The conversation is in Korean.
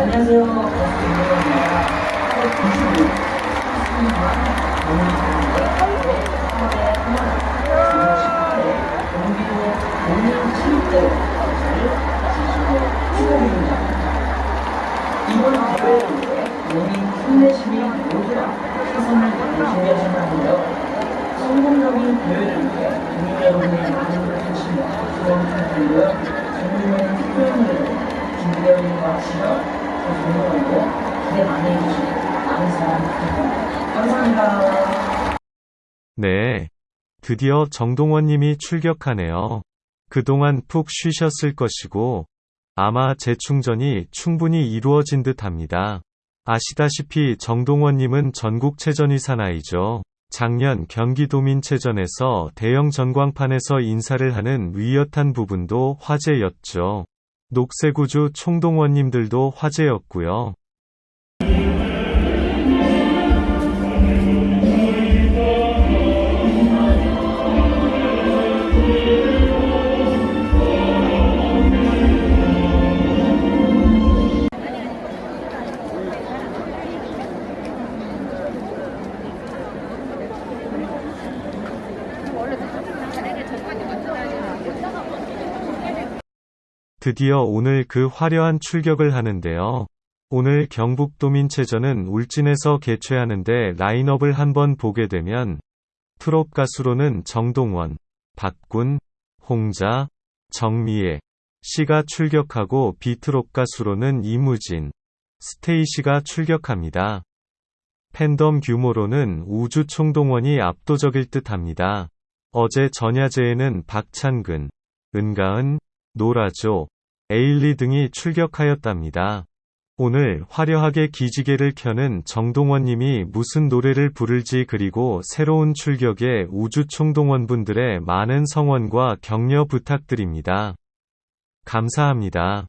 안녕하세요. 반갑습니다. 8월 90일 오늘 하루에 하나 지금 18일 경기도 공인 체육대회 것을 지시고 축하드립니다. 이번 대회에 농민 힘내심이 모두가 최선을 다해 준비하셨는데요. 성공적인 대회를 위해 국민 여러분의 많은 관심과 지원 부탁드리고요. 전국의 특별히 준비되어 있는 것 같으시면 네. 드디어 정동원님이 출격하네요. 그동안 푹 쉬셨을 것이고, 아마 재충전이 충분히 이루어진 듯 합니다. 아시다시피 정동원님은 전국체전위 사나이죠. 작년 경기도민체전에서 대형 전광판에서 인사를 하는 위협한 부분도 화제였죠. 녹색우주 총동원님들도 화제였고요. 드디어 오늘 그 화려한 출격을 하는데요. 오늘 경북도민체전은 울진에서 개최하는데 라인업을 한번 보게 되면 트롯 가수로는 정동원, 박군, 홍자, 정미애 씨가 출격하고 비트롯 가수로는 이무진, 스테이시가 출격합니다. 팬덤 규모로는 우주 총동원이 압도적일 듯 합니다. 어제 전야제에는 박찬근, 은가은, 노라조, 에일리 등이 출격하였답니다. 오늘 화려하게 기지개를 켜는 정동원님이 무슨 노래를 부를지 그리고 새로운 출격에 우주총동원분들의 많은 성원과 격려 부탁드립니다. 감사합니다.